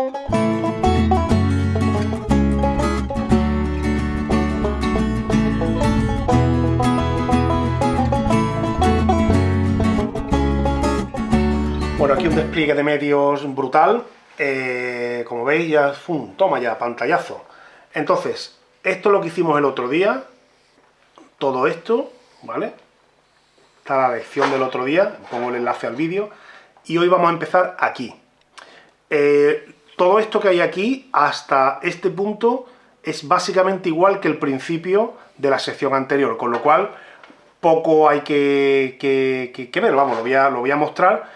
Bueno, aquí un despliegue de medios brutal. Eh, como veis, ya, ¡fum! toma ya, pantallazo. Entonces, esto es lo que hicimos el otro día. Todo esto, ¿vale? Está la lección del otro día, pongo el enlace al vídeo. Y hoy vamos a empezar aquí. Eh, todo esto que hay aquí, hasta este punto, es básicamente igual que el principio de la sección anterior, con lo cual poco hay que, ver, vamos, lo voy, a, mostrar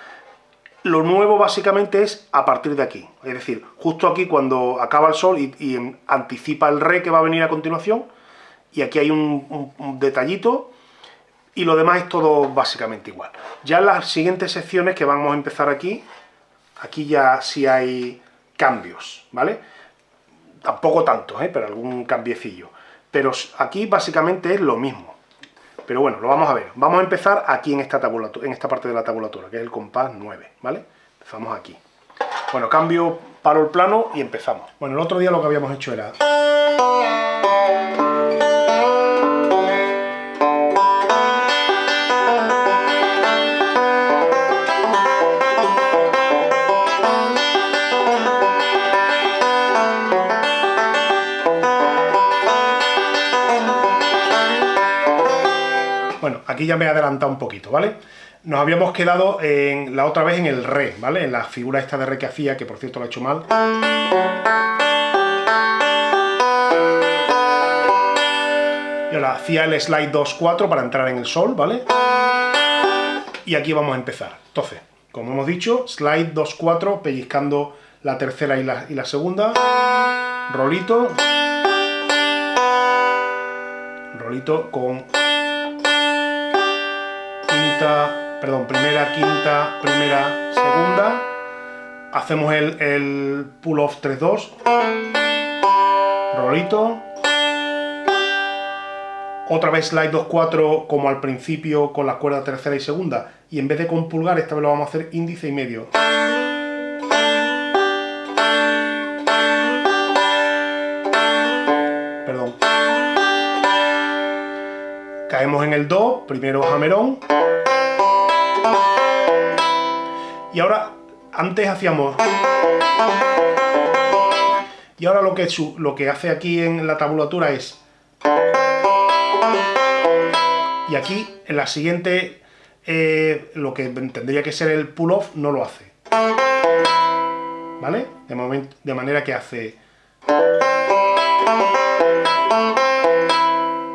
lo nuevo básicamente es a partir de aquí, es decir, justo aquí cuando acaba el sol y, anticipa el re que va a venir a continuación, y aquí hay un, detallito, y lo demás es todo básicamente igual. Ya en las siguientes secciones que vamos a empezar aquí, aquí ya sí hay cambios, ¿vale? Tampoco tantos, ¿eh? pero algún cambiecillo. Pero aquí básicamente es lo mismo. Pero bueno, lo vamos a ver. Vamos a empezar aquí en esta, en esta parte de la tabulatura, que es el compás 9, ¿vale? Empezamos aquí. Bueno, cambio, paro el plano y empezamos. Bueno, el otro día lo que habíamos hecho era... aquí ya me he adelantado un poquito, ¿vale? Nos habíamos quedado en, la otra vez en el re, ¿vale? En la figura esta de re que hacía, que por cierto lo he hecho mal. Y ahora hacía el slide 2-4 para entrar en el sol, ¿vale? Y aquí vamos a empezar. Entonces, como hemos dicho, slide 2-4, pellizcando la tercera y la, y la segunda. Rolito. Rolito con perdón, primera, quinta, primera, segunda. Hacemos el, el pull-off 3-2. Rolito. Otra vez slide 2-4 como al principio con la cuerda tercera y segunda. Y en vez de con pulgar, esta vez lo vamos a hacer índice y medio. Perdón. Caemos en el Do, primero hammerón. Y ahora, antes hacíamos... Y ahora lo que, lo que hace aquí en la tabulatura es... Y aquí, en la siguiente, eh, lo que tendría que ser el pull-off, no lo hace. ¿Vale? De, momento, de manera que hace...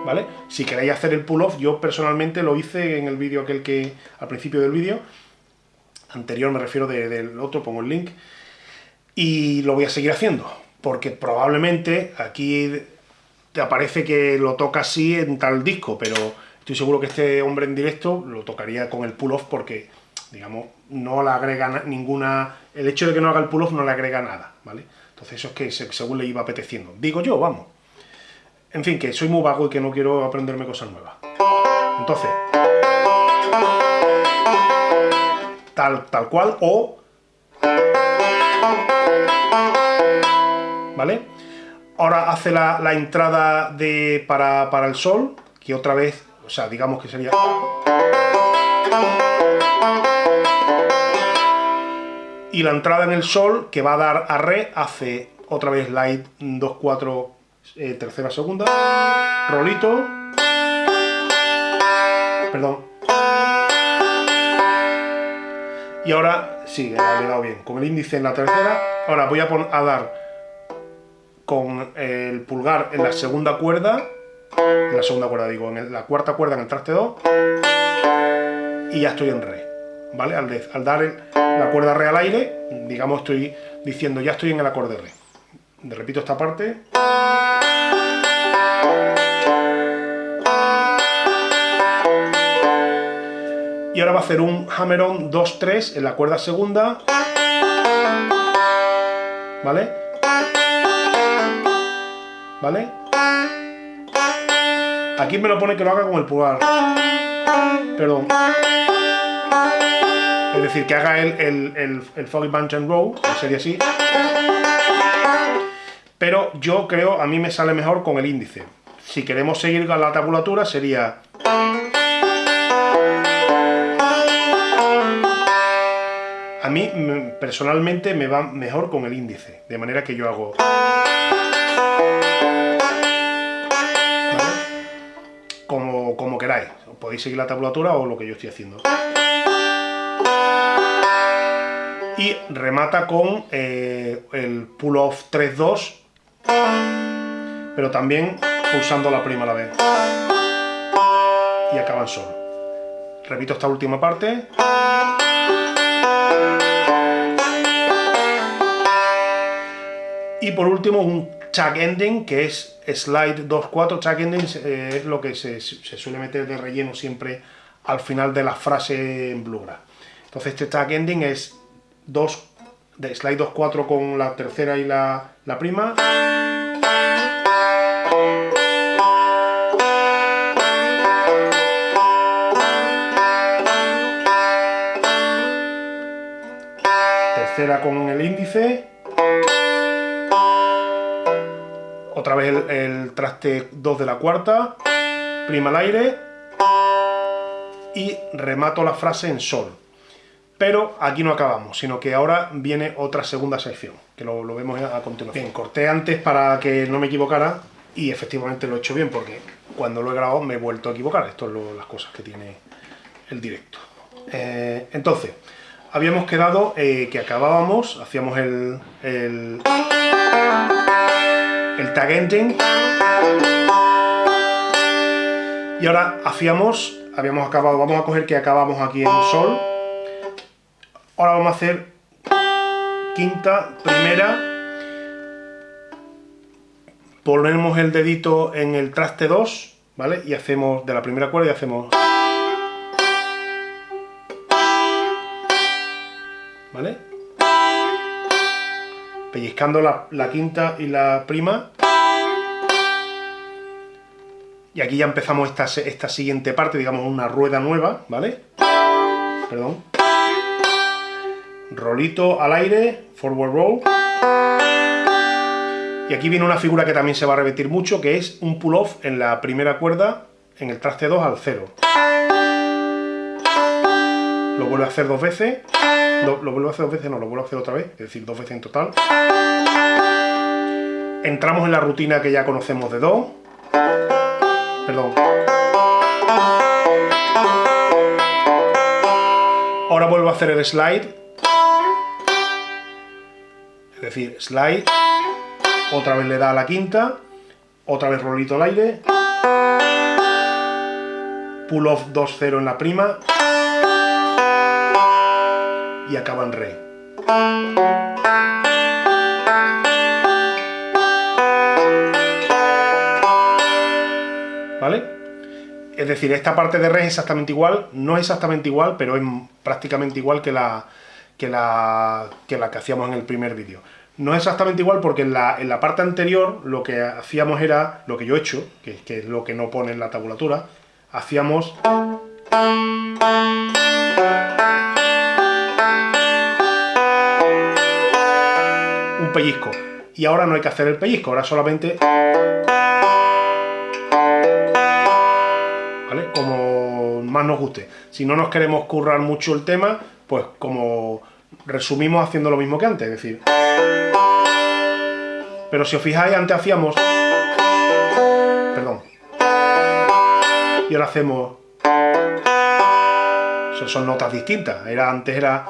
¿Vale? Si queréis hacer el pull-off, yo personalmente lo hice en el vídeo aquel que... al principio del vídeo, anterior, me refiero del otro, pongo el link, y lo voy a seguir haciendo, porque probablemente aquí te aparece que lo toca así en tal disco, pero estoy seguro que este hombre en directo lo tocaría con el pull-off porque, digamos, no le agrega ninguna... El hecho de que no haga el pull-off no le agrega nada, ¿vale? Entonces eso es que según le iba apeteciendo. Digo yo, vamos. En fin, que soy muy vago y que no quiero aprenderme cosas nuevas. Entonces tal, cual, o... ¿Vale? Ahora hace la, entrada de, para, para el sol, que otra vez, o sea, digamos que sería... Y la entrada en el sol, que va a dar a re, hace otra vez light 2, 4, eh, tercera, segunda, rolito, perdón, y ahora, sí, le he dado bien, con el índice en la tercera, ahora voy a, a dar con el pulgar en la segunda cuerda, en la segunda cuerda digo, en la cuarta cuerda en el traste 2, y ya estoy en re, ¿vale? Al, al dar la cuerda re al aire, digamos estoy diciendo ya estoy en el acorde re. Repito esta parte. Y ahora va a hacer un hammer-on 2-3 en la cuerda segunda, ¿vale? ¿Vale? Aquí me lo pone que lo haga con el pulgar, perdón. Es decir, que haga el, el, el, Foggy Bunch and Row, que sería así. pero yo creo, a mí me sale mejor con el índice. Si queremos seguir con la tabulatura sería... A mí, personalmente, me va mejor con el índice, de manera que yo hago... Como, como queráis, podéis seguir la tabulatura o lo que yo estoy haciendo. Y remata con eh, el pull-off 3-2, pero también pulsando la prima a la vez. Y acaba en sol. Repito esta última parte. Y por último un tag ending, que es slide 2-4. Tag ending eh, es lo que se, suele meter de relleno siempre al final de la frase en Bluegrass. Entonces este tag ending es 2 de slide 2-4 con la tercera y la, la prima. Tercera con el índice. Otra vez el, traste 2 de la cuarta. Prima al aire. Y remato la frase en sol. Pero aquí no acabamos, sino que ahora viene otra segunda sección, que lo, vemos a continuación. Bien, corté antes para que no me equivocara y efectivamente lo he hecho bien, porque cuando lo he grabado me he vuelto a equivocar. Esto es las cosas que tiene el directo. Eh, entonces, habíamos quedado eh, que acabábamos, hacíamos el, el, el tag ending y ahora hacíamos, habíamos acabado, vamos a coger que acabamos aquí en sol Ahora vamos a hacer quinta, primera. Ponemos el dedito en el traste 2, ¿vale? Y hacemos de la primera cuerda y hacemos... ¿Vale? Pellizcando la, quinta y la prima. Y aquí ya empezamos esta, esta siguiente parte, digamos una rueda nueva, ¿vale? Perdón rolito al aire, forward roll. Y aquí viene una figura que también se va a repetir mucho, que es un pull-off en la primera cuerda, en el traste 2 al 0. Lo vuelvo a hacer dos veces, lo, lo, vuelvo a hacer dos veces, no, lo vuelvo a hacer otra vez, es decir, dos veces en total. Entramos en la rutina que ya conocemos de Do. Perdón. Ahora vuelvo a hacer el slide es decir, slide, otra vez le da a la quinta, otra vez rolito al aire, pull off 2-0 en la prima y acaba en re. ¿Vale? Es decir, esta parte de re es exactamente igual, no es exactamente igual, pero es prácticamente igual que la, que la que, hacíamos en el primer vídeo. No es exactamente igual porque en la, en la, parte anterior lo que hacíamos era, lo que yo he hecho, que, que es lo que no pone en la tabulatura, hacíamos... un pellizco. Y ahora no hay que hacer el pellizco, ahora solamente... ¿Vale? Como más nos guste. Si no nos queremos currar mucho el tema, pues como resumimos haciendo lo mismo que antes, es decir... Pero si os fijáis, antes hacíamos... Perdón. Y ahora hacemos... son notas distintas. Era, antes era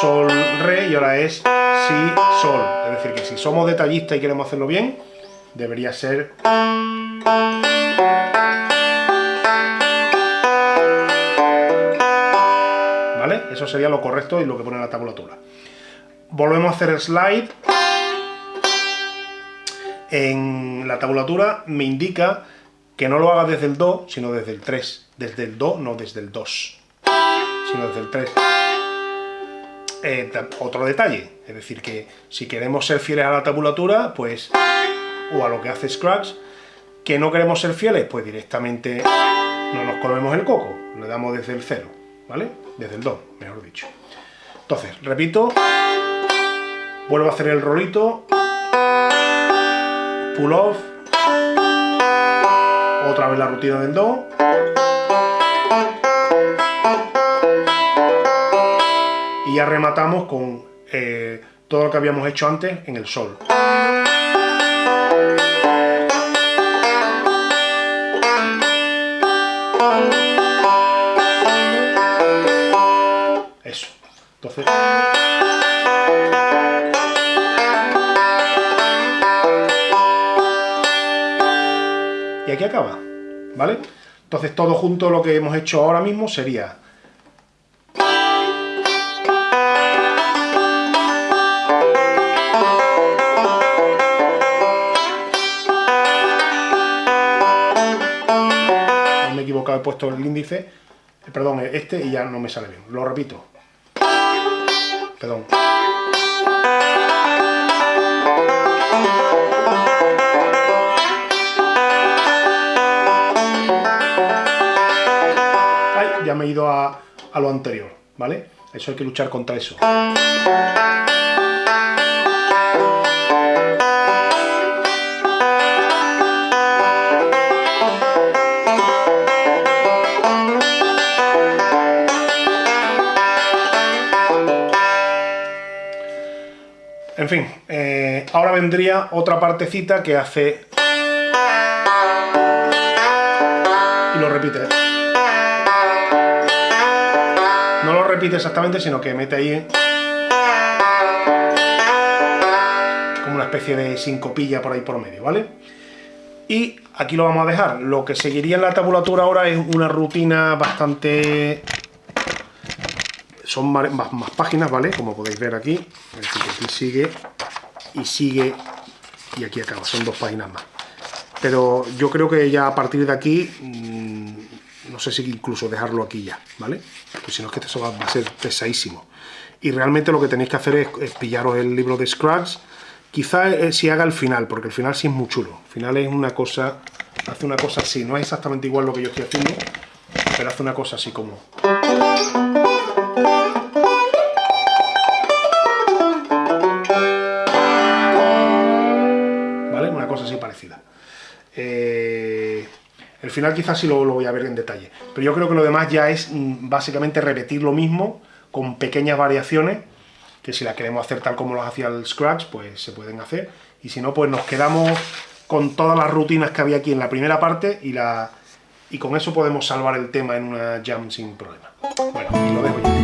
sol, re y ahora es si, sol. Decir, que si somos detallistas y queremos hacerlo bien, debería ser... Eso sería lo correcto y lo que pone la tabulatura. Volvemos a hacer el slide. En la tabulatura me indica que no lo haga desde el Do, sino desde el 3. Desde el Do, no desde el 2, sino desde el 3. Eh, otro detalle, es decir, que si queremos ser fieles a la tabulatura, pues, o a lo que hace Scratch, que no queremos ser fieles, pues directamente no nos comemos el coco, le damos desde el 0. ¿vale? Desde el Do, mejor dicho. Entonces, repito, vuelvo a hacer el rolito, pull off, otra vez la rutina del do, ya rematamos con eh, todo lo que habíamos hecho antes en el sol. Eso. Entonces... Y aquí acaba, ¿vale? Entonces todo junto lo que hemos hecho ahora mismo sería he puesto el índice, eh, perdón, este y ya no me sale bien. Lo repito. Perdón. ya me he ido a, a lo anterior, ¿vale? Eso hay que luchar contra eso. En fin, eh, ahora vendría otra partecita que hace... Y lo repite. No lo repite exactamente, sino que mete ahí... Como una especie de sincopilla por ahí por medio, ¿vale? Y aquí lo vamos a dejar. Lo que seguiría en la tabulatura ahora es una rutina bastante son más, páginas, ¿vale? Como podéis ver aquí, aquí sigue y sigue y aquí acaba, son dos páginas más. Pero yo creo que ya a partir de aquí, mm, no sé si incluso dejarlo aquí ya, ¿vale? Porque si no es que esto va, a ser pesadísimo. Y realmente lo que tenéis que hacer es, pillaros el libro de Scruggs, quizá eh, si haga el final, porque el final sí es muy chulo. El final es una cosa, hace una cosa así, no es exactamente igual lo que yo estoy haciendo, pero hace una cosa así como... final quizás sí lo, voy a ver en detalle, pero yo creo que lo demás ya es mm, básicamente repetir lo mismo con pequeñas variaciones, que si la queremos hacer tal como lo hacía el Scratch, pues se pueden hacer, y si no, pues nos quedamos con todas las rutinas que había aquí en la primera parte y, la, y con eso podemos salvar el tema en una jam sin problema. Bueno, y lo dejo ya.